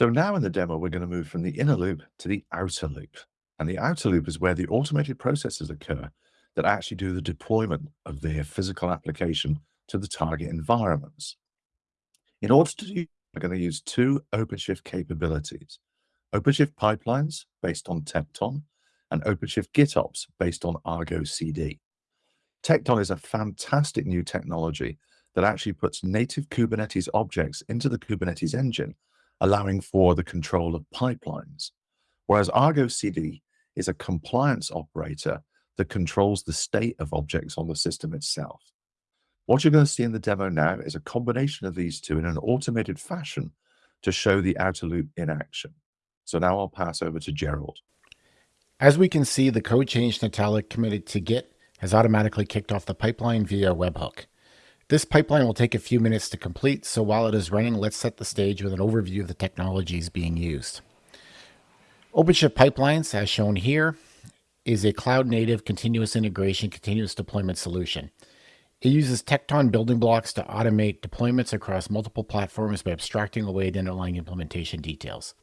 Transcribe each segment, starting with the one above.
So now in the demo, we're going to move from the inner loop to the outer loop. And the outer loop is where the automated processes occur that actually do the deployment of their physical application to the target environments. In order to do, we're going to use two OpenShift capabilities, OpenShift pipelines based on Tekton and OpenShift GitOps based on Argo CD. Tekton is a fantastic new technology that actually puts native Kubernetes objects into the Kubernetes engine, allowing for the control of pipelines. Whereas Argo CD is a compliance operator that controls the state of objects on the system itself. What you're going to see in the demo now is a combination of these two in an automated fashion to show the outer loop in action. So now I'll pass over to Gerald. As we can see, the code change Natalik committed to Git has automatically kicked off the pipeline via webhook. This pipeline will take a few minutes to complete, so while it is running, let's set the stage with an overview of the technologies being used. OpenShift Pipelines, as shown here, is a cloud-native continuous integration, continuous deployment solution. It uses Tekton building blocks to automate deployments across multiple platforms by abstracting away the underlying implementation details.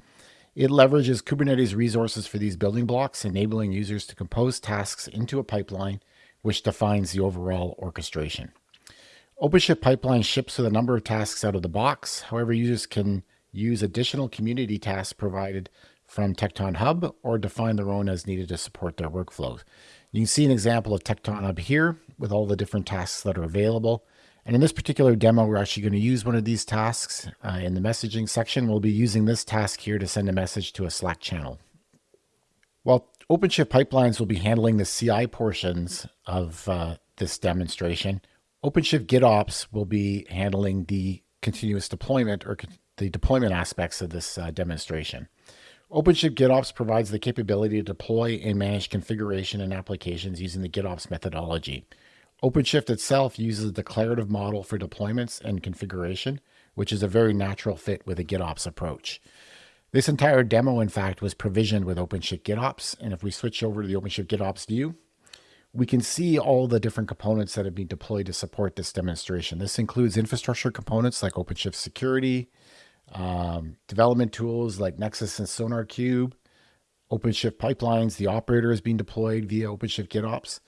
It leverages Kubernetes resources for these building blocks, enabling users to compose tasks into a pipeline, which defines the overall orchestration. OpenShift Pipeline ships with a number of tasks out of the box. However, users can use additional community tasks provided from Tekton Hub or define their own as needed to support their workflows. You can see an example of Tekton Hub here with all the different tasks that are available. And in this particular demo, we're actually going to use one of these tasks uh, in the messaging section. We'll be using this task here to send a message to a Slack channel. Well, OpenShift Pipelines will be handling the CI portions of uh, this demonstration. OpenShift GitOps will be handling the continuous deployment or the deployment aspects of this uh, demonstration. OpenShift GitOps provides the capability to deploy and manage configuration and applications using the GitOps methodology. OpenShift itself uses a declarative model for deployments and configuration, which is a very natural fit with a GitOps approach. This entire demo, in fact, was provisioned with OpenShift GitOps. And if we switch over to the OpenShift GitOps view, we can see all the different components that have been deployed to support this demonstration. This includes infrastructure components like OpenShift Security, um, development tools like Nexus and SonarQube, OpenShift pipelines. The operator is being deployed via OpenShift GitOps.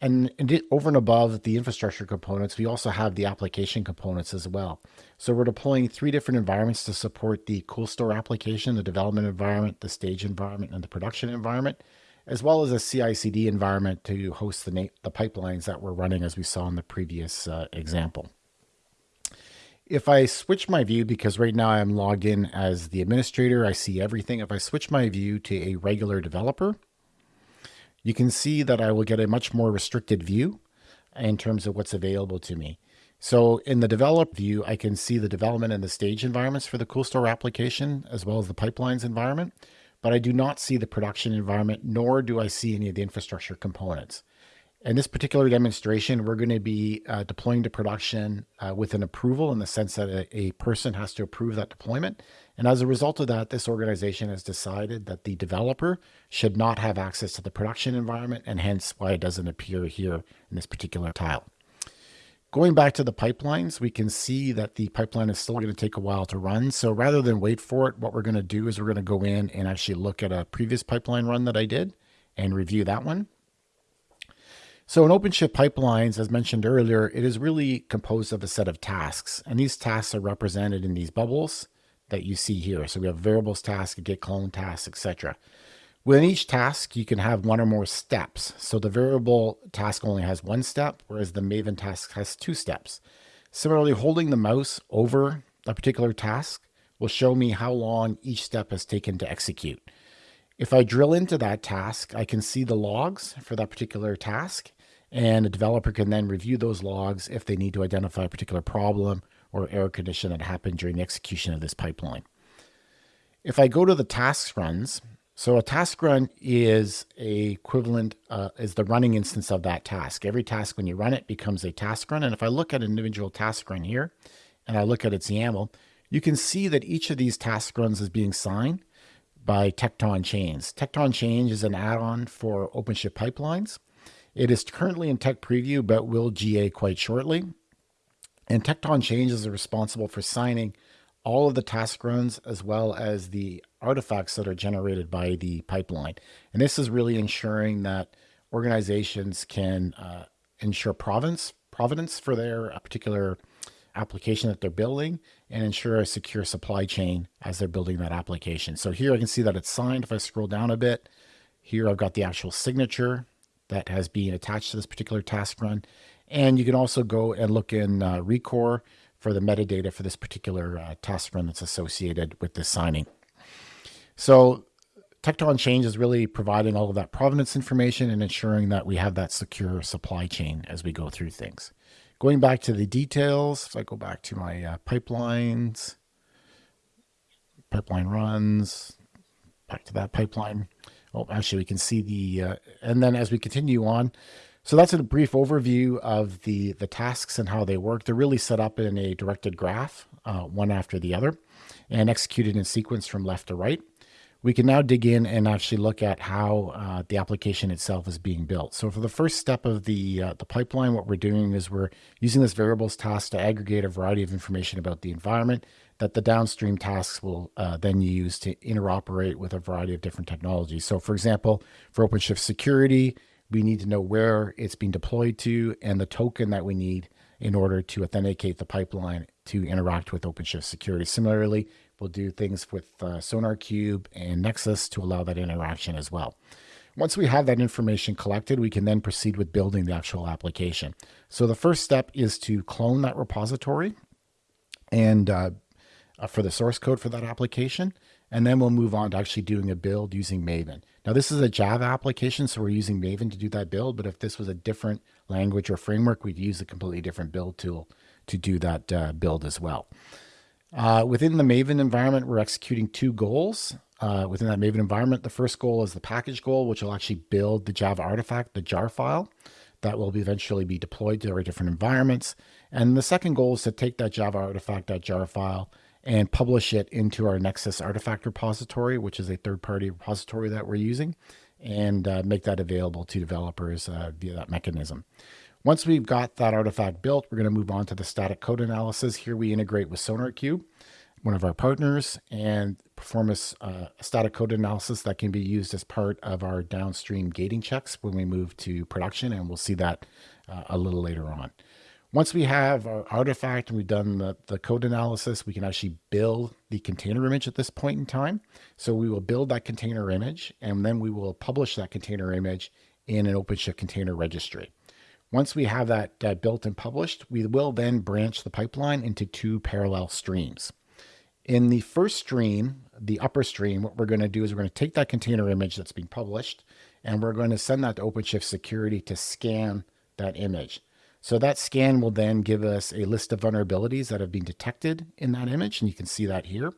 And, and over and above the infrastructure components, we also have the application components as well. So we're deploying three different environments to support the CoolStore application, the development environment, the stage environment, and the production environment as well as a CI/CD environment to host the, the pipelines that we're running as we saw in the previous uh, example. If I switch my view, because right now I'm logged in as the administrator, I see everything. If I switch my view to a regular developer, you can see that I will get a much more restricted view in terms of what's available to me. So in the develop view, I can see the development and the stage environments for the CoolStore application, as well as the pipelines environment but I do not see the production environment, nor do I see any of the infrastructure components. In this particular demonstration, we're going to be uh, deploying to production uh, with an approval in the sense that a, a, person has to approve that deployment. And as a result of that, this organization has decided that the developer should not have access to the production environment and hence why it doesn't appear here in this particular tile. Going back to the pipelines, we can see that the pipeline is still going to take a while to run. So rather than wait for it, what we're going to do is we're going to go in and actually look at a previous pipeline run that I did and review that one. So in OpenShift pipelines, as mentioned earlier, it is really composed of a set of tasks. And these tasks are represented in these bubbles that you see here. So we have variables task, git clone task, etc. Within each task, you can have one or more steps. So the variable task only has one step, whereas the Maven task has two steps. Similarly, holding the mouse over a particular task will show me how long each step has taken to execute. If I drill into that task, I can see the logs for that particular task, and a developer can then review those logs if they need to identify a particular problem or error condition that happened during the execution of this pipeline. If I go to the tasks runs, so a task run is a equivalent, uh, is the running instance of that task. Every task when you run it becomes a task run. And if I look at an individual task run here, and I look at its YAML, you can see that each of these task runs is being signed by Tekton Chains. Tekton Chains is an add-on for OpenShift pipelines. It is currently in tech preview, but will GA quite shortly. And Tekton Chains is responsible for signing all of the task runs as well as the artifacts that are generated by the pipeline. And this is really ensuring that organizations can uh, ensure provenance, provenance for their uh, particular application that they're building and ensure a secure supply chain as they're building that application. So here I can see that it's signed. If I scroll down a bit, here I've got the actual signature that has been attached to this particular task run. And you can also go and look in uh, Rekor for the metadata for this particular uh, task run that's associated with this signing. So Tekton Chains is really providing all of that provenance information and ensuring that we have that secure supply chain as we go through things. Going back to the details, if I go back to my uh, pipelines, pipeline runs, back to that pipeline. Oh, actually, we can see the, uh, and then as we continue on, so that's a brief overview of the, the tasks and how they work. They're really set up in a directed graph, uh, one after the other, and executed in sequence from left to right. We can now dig in and actually look at how uh, the application itself is being built. So for the first step of the, uh, the pipeline, what we're doing is we're using this variables task to aggregate a variety of information about the environment that the downstream tasks will uh, then use to interoperate with a variety of different technologies. So for example, for OpenShift security, we need to know where it's being deployed to and the token that we need in order to authenticate the pipeline to interact with OpenShift security. Similarly, we'll do things with uh, SonarQube and Nexus to allow that interaction as well. Once we have that information collected, we can then proceed with building the actual application. So the first step is to clone that repository and uh, uh for the source code for that application. And then we'll move on to actually doing a build using Maven. Now this is a Java application, so we're using Maven to do that build, but if this was a different language or framework, we'd use a completely different build tool to do that uh, build as well. Uh, within the Maven environment, we're executing two goals. Uh, within that Maven environment, the first goal is the package goal, which will actually build the Java artifact, the jar file, that will eventually be deployed to our different environments. And the second goal is to take that Java artifact, that jar file, and publish it into our Nexus artifact repository, which is a third-party repository that we're using, and uh, make that available to developers uh, via that mechanism. Once we've got that artifact built, we're going to move on to the static code analysis. Here we integrate with SonarQube, one of our partners, and perform a, uh, static code analysis that can be used as part of our downstream gating checks when we move to production, and we'll see that uh, a little later on. Once we have our artifact and we've done the, the code analysis, we can actually build the container image at this point in time. So we will build that container image and then we will publish that container image in an OpenShift container registry. Once we have that uh, built and published, we will then branch the pipeline into two parallel streams. In the first stream, the upper stream, what we're going to do is we're going to take that container image that's being published and we're going to send that to OpenShift security to scan that image. So that scan will then give us a list of vulnerabilities that have been detected in that image, and you can see that here.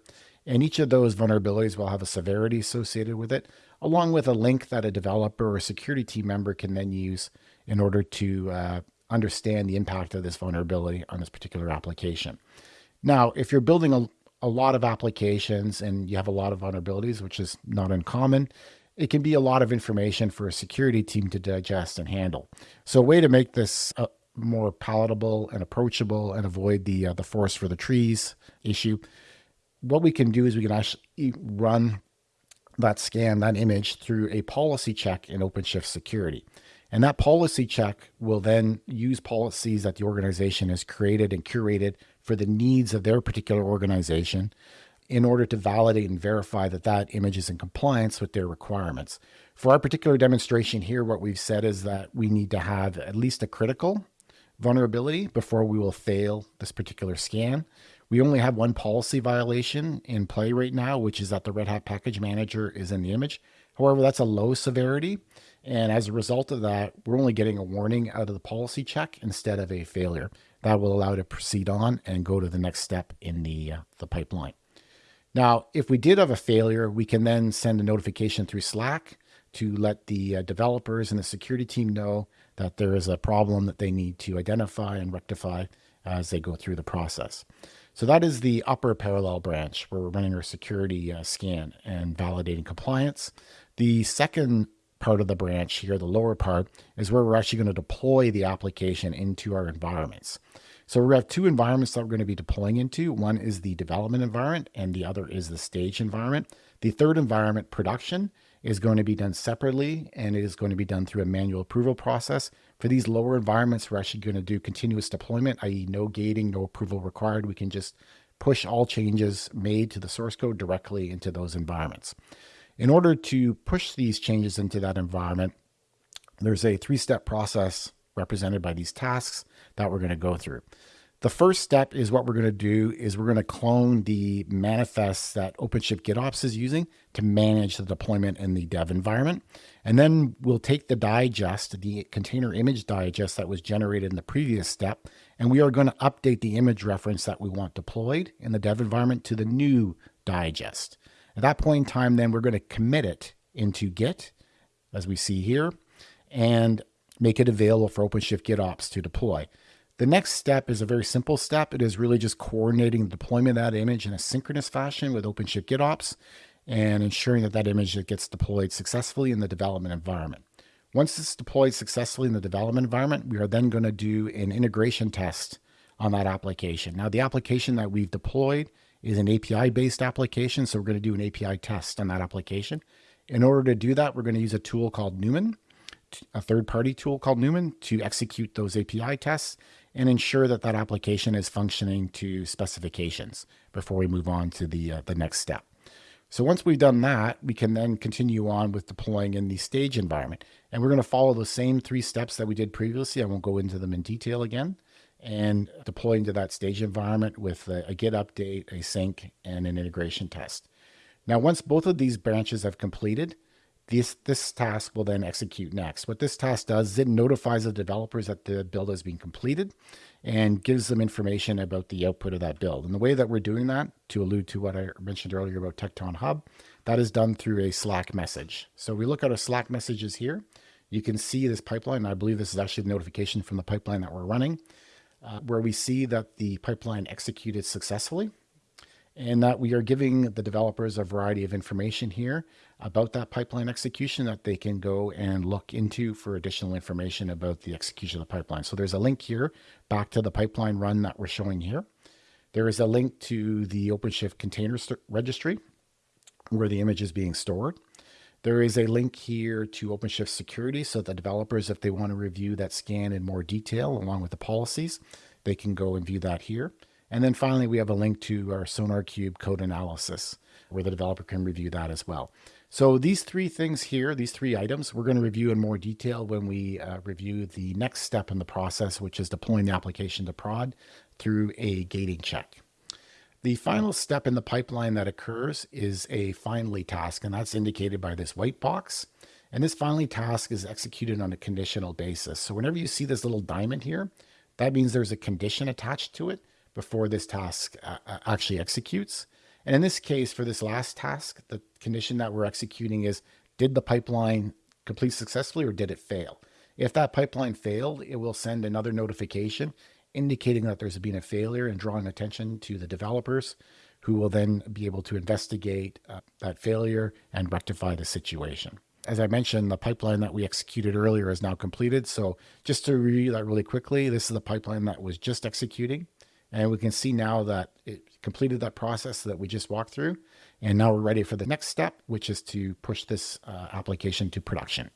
And each of those vulnerabilities will have a severity associated with it, along with a link that a developer or security team member can then use in order to uh, understand the impact of this vulnerability on this particular application. Now, if you're building a, a lot of applications and you have a lot of vulnerabilities, which is not uncommon, it can be a lot of information for a security team to digest and handle. So a way to make this uh, more palatable and approachable and avoid the uh, the forest for the trees issue. What we can do is we can actually run that scan, that image through a policy check in OpenShift security. And that policy check will then use policies that the organization has created and curated for the needs of their particular organization in order to validate and verify that that image is in compliance with their requirements. For our particular demonstration here, what we've said is that we need to have at least a critical vulnerability before we will fail this particular scan. We only have one policy violation in play right now, which is that the Red Hat Package Manager is in the image. However, that's a low severity. And as a result of that, we're only getting a warning out of the policy check instead of a failure. That will allow to proceed on and go to the next step in the, uh, the pipeline. Now, if we did have a failure, we can then send a notification through Slack to let the uh, developers and the security team know that there is a problem that they need to identify and rectify as they go through the process. So that is the upper parallel branch where we're running our security uh, scan and validating compliance. The second part of the branch here, the lower part, is where we're actually going to deploy the application into our environments. So we have two environments that we're going to be deploying into. One is the development environment and the other is the stage environment. The third environment, production, is going to be done separately and it is going to be done through a manual approval process. For these lower environments, we're actually going to do continuous deployment, i.e. no gating, no approval required. We can just push all changes made to the source code directly into those environments. In order to push these changes into that environment, there's a three-step process represented by these tasks that we're going to go through. The first step is what we're going to do is we're going to clone the manifests that OpenShift GitOps is using to manage the deployment in the dev environment. And then we'll take the digest, the container image digest that was generated in the previous step, and we are going to update the image reference that we want deployed in the dev environment to the new digest. At that point in time, then we're going to commit it into Git, as we see here, and make it available for OpenShift GitOps to deploy. The next step is a very simple step. It is really just coordinating the deployment of that image in a synchronous fashion with OpenShift GitOps and ensuring that that image gets deployed successfully in the development environment. Once it's deployed successfully in the development environment, we are then going to do an integration test on that application. Now, the application that we've deployed is an API-based application, so we're going to do an API test on that application. In order to do that, we're going to use a tool called Newman, a third-party tool called Newman to execute those API tests and ensure that that application is functioning to specifications before we move on to the, uh, the next step. So once we've done that, we can then continue on with deploying in the stage environment. And we're going to follow the same three steps that we did previously. I won't go into them in detail again. And deploy into that stage environment with a, a Git update, a sync, and an integration test. Now, once both of these branches have completed, this, this task will then execute next. What this task does is it notifies the developers that the build has been completed and gives them information about the output of that build. And the way that we're doing that, to allude to what I mentioned earlier about Tekton Hub, that is done through a Slack message. So we look at our Slack messages here. You can see this pipeline. I believe this is actually the notification from the pipeline that we're running, uh, where we see that the pipeline executed successfully and that we are giving the developers a variety of information here about that pipeline execution that they can go and look into for additional information about the execution of the pipeline. So there's a link here back to the pipeline run that we're showing here. There is a link to the OpenShift container registry where the image is being stored. There is a link here to OpenShift security so that developers, if they want to review that scan in more detail along with the policies, they can go and view that here. And then finally, we have a link to our SonarQube code analysis where the developer can review that as well. So these three things here, these three items, we're going to review in more detail when we uh, review the next step in the process, which is deploying the application to prod through a gating check. The final step in the pipeline that occurs is a finally task, and that's indicated by this white box. And this finally task is executed on a conditional basis. So whenever you see this little diamond here, that means there's a condition attached to it before this task uh, uh, actually executes. And in this case, for this last task, the condition that we're executing is, did the pipeline complete successfully or did it fail? If that pipeline failed, it will send another notification indicating that there's been a failure and drawing attention to the developers who will then be able to investigate uh, that failure and rectify the situation. As I mentioned, the pipeline that we executed earlier is now completed. So just to review that really quickly, this is the pipeline that was just executing. And we can see now that it completed that process that we just walked through. And now we're ready for the next step, which is to push this uh, application to production.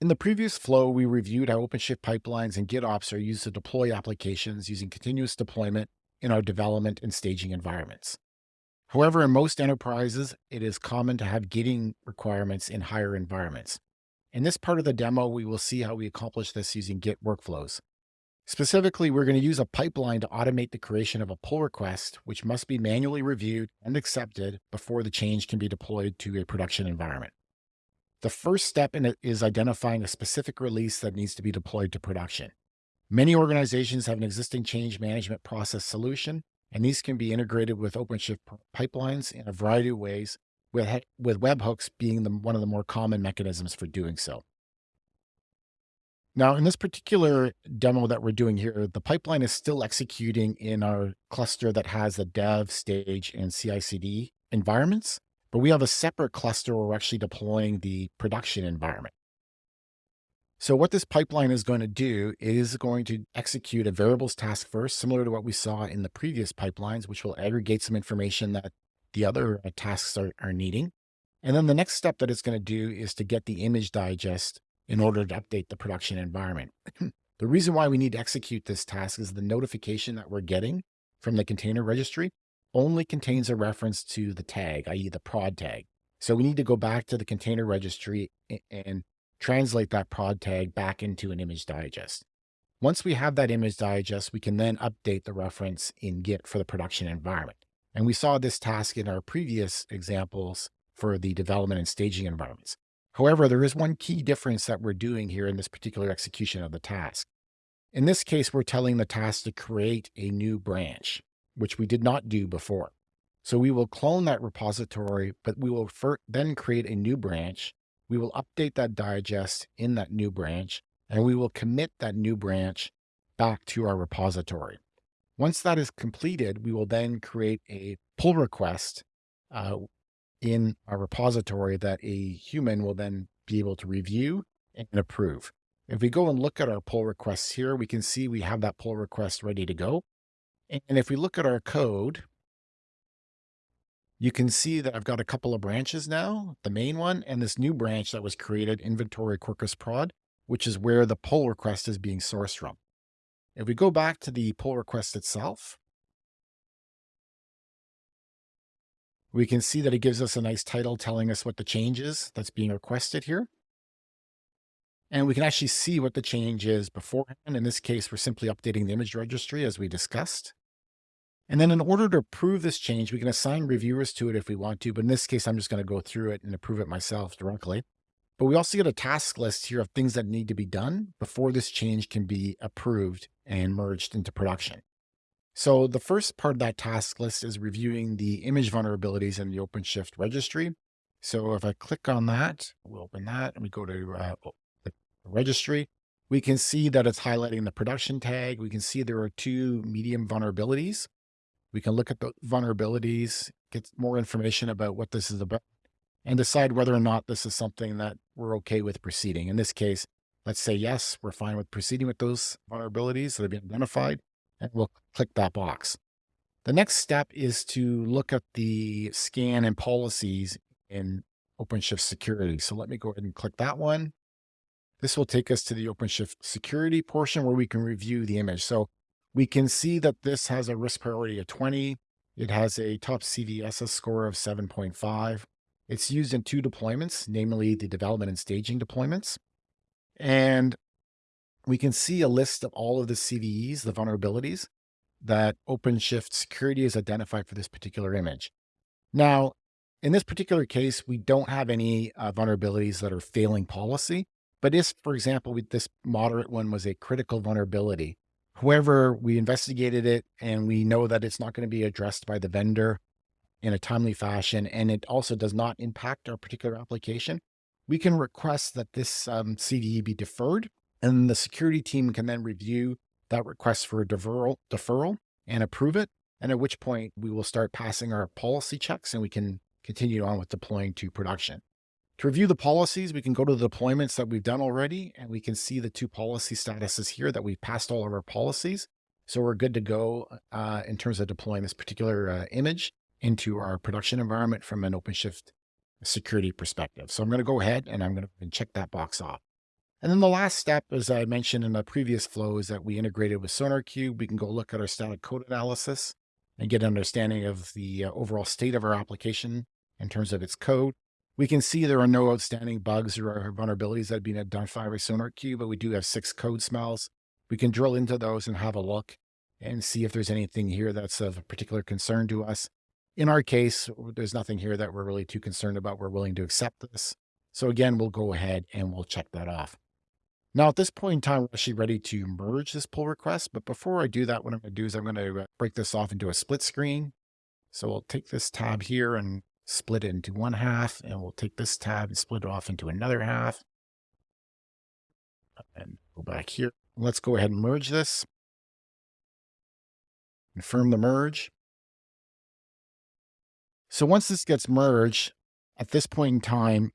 In the previous flow, we reviewed how OpenShift pipelines and GitOps are used to deploy applications using continuous deployment in our development and staging environments. However, in most enterprises, it is common to have gating requirements in higher environments. In this part of the demo, we will see how we accomplish this using Git workflows. Specifically, we're going to use a pipeline to automate the creation of a pull request, which must be manually reviewed and accepted before the change can be deployed to a production environment. The first step in it is identifying a specific release that needs to be deployed to production. Many organizations have an existing change management process solution, and these can be integrated with OpenShift pipelines in a variety of ways, with, with webhooks being the, one of the more common mechanisms for doing so. Now, in this particular demo that we're doing here, the pipeline is still executing in our cluster that has the dev, stage, and CI/CD environments, but we have a separate cluster where we're actually deploying the production environment. So what this pipeline is going to do is going to execute a variables task first, similar to what we saw in the previous pipelines, which will aggregate some information that the other uh, tasks are, are needing. And then the next step that it's going to do is to get the image digest in order to update the production environment. the reason why we need to execute this task is the notification that we're getting from the container registry only contains a reference to the tag, i.e. the prod tag. So we need to go back to the container registry and translate that prod tag back into an image digest. Once we have that image digest, we can then update the reference in Git for the production environment. And we saw this task in our previous examples for the development and staging environments. However, there is one key difference that we're doing here in this particular execution of the task. In this case, we're telling the task to create a new branch, which we did not do before. So we will clone that repository, but we will then create a new branch we will update that digest in that new branch, and we will commit that new branch back to our repository. Once that is completed, we will then create a pull request uh, in our repository that a human will then be able to review and approve. If we go and look at our pull requests here, we can see we have that pull request ready to go. And if we look at our code, you can see that I've got a couple of branches now, the main one and this new branch that was created, inventory Quarkus prod, which is where the pull request is being sourced from. If we go back to the pull request itself, we can see that it gives us a nice title telling us what the change is that's being requested here. And we can actually see what the change is beforehand. In this case, we're simply updating the image registry as we discussed. And then in order to approve this change, we can assign reviewers to it if we want to. But in this case, I'm just going to go through it and approve it myself directly. But we also get a task list here of things that need to be done before this change can be approved and merged into production. So the first part of that task list is reviewing the image vulnerabilities in the OpenShift registry. So if I click on that, we'll open that and we go to uh, the registry, we can see that it's highlighting the production tag. We can see there are two medium vulnerabilities. We can look at the vulnerabilities, get more information about what this is about, and decide whether or not this is something that we're okay with proceeding. In this case, let's say, yes, we're fine with proceeding with those vulnerabilities that have been identified, and we'll click that box. The next step is to look at the scan and policies in OpenShift security. So let me go ahead and click that one. This will take us to the OpenShift security portion where we can review the image. So we can see that this has a risk priority of 20. It has a top CVSS score of 7.5. It's used in two deployments, namely the development and staging deployments. And we can see a list of all of the CVEs, the vulnerabilities that OpenShift security has identified for this particular image. Now, in this particular case, we don't have any uh, vulnerabilities that are failing policy. But if, for example, this moderate one was a critical vulnerability, However, we investigated it and we know that it's not going to be addressed by the vendor in a timely fashion, and it also does not impact our particular application. We can request that this um, CVE be deferred, and the security team can then review that request for a deferral, deferral and approve it. And at which point we will start passing our policy checks and we can continue on with deploying to production. To review the policies, we can go to the deployments that we've done already, and we can see the two policy statuses here that we've passed all of our policies. So we're good to go uh, in terms of deploying this particular uh, image into our production environment from an OpenShift security perspective. So I'm going to go ahead and I'm going to check that box off. And then the last step, as I mentioned in the previous flow, is that we integrated with SonarQube. We can go look at our static code analysis and get an understanding of the uh, overall state of our application in terms of its code. We can see there are no outstanding bugs or vulnerabilities that have been identified by SonarQube, but we do have six code smells. We can drill into those and have a look and see if there's anything here that's of particular concern to us. In our case, there's nothing here that we're really too concerned about. We're willing to accept this. So again, we'll go ahead and we'll check that off. Now at this point in time, we're actually ready to merge this pull request. But before I do that, what I'm going to do is I'm going to uh, break this off into a split screen. So we'll take this tab here and split it into one half, and we'll take this tab and split it off into another half. And go back here. Let's go ahead and merge this. Confirm the merge. So once this gets merged, at this point in time,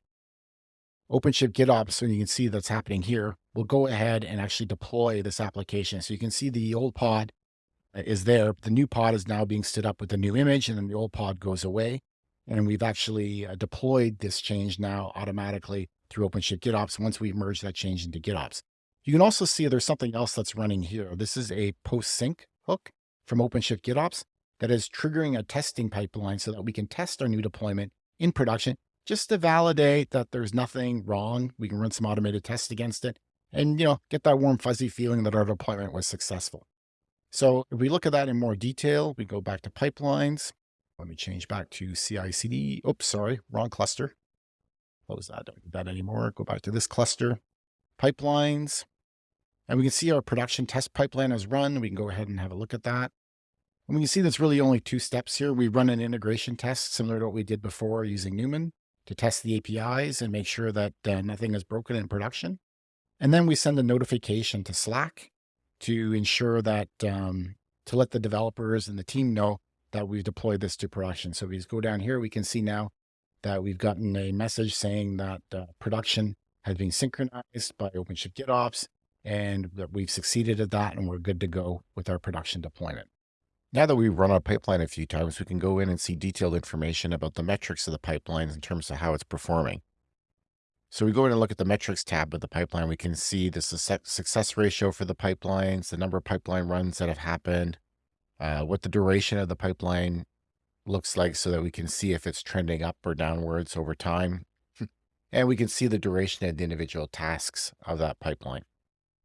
OpenShift GitOps, and you can see that's happening here, we'll go ahead and actually deploy this application. So you can see the old pod uh, is there. The new pod is now being stood up with the new image, and then the old pod goes away. And we've actually uh, deployed this change now automatically through OpenShift GitOps once we merge that change into GitOps. You can also see there's something else that's running here. This is a post sync hook from OpenShift GitOps that is triggering a testing pipeline so that we can test our new deployment in production just to validate that there's nothing wrong. We can run some automated tests against it and, you know, get that warm, fuzzy feeling that our deployment was successful. So if we look at that in more detail, we go back to pipelines. Let me change back to CI CD. Oops, sorry, wrong cluster. Close that, don't need that anymore. Go back to this cluster, pipelines. And we can see our production test pipeline has run. We can go ahead and have a look at that. And we can see there's really only two steps here. We run an integration test similar to what we did before using Newman to test the APIs and make sure that uh, nothing is broken in production. And then we send a notification to Slack to ensure that, um, to let the developers and the team know that we've deployed this to production. So if we just go down here, we can see now that we've gotten a message saying that uh, production has been synchronized by OpenShift GitOps and that we've succeeded at that and we're good to go with our production deployment. Now that we've run our pipeline a few times, we can go in and see detailed information about the metrics of the pipeline in terms of how it's performing. So we go in and look at the metrics tab of the pipeline. We can see the success ratio for the pipelines, the number of pipeline runs that have happened, uh, what the duration of the pipeline looks like so that we can see if it's trending up or downwards over time. and we can see the duration of the individual tasks of that pipeline.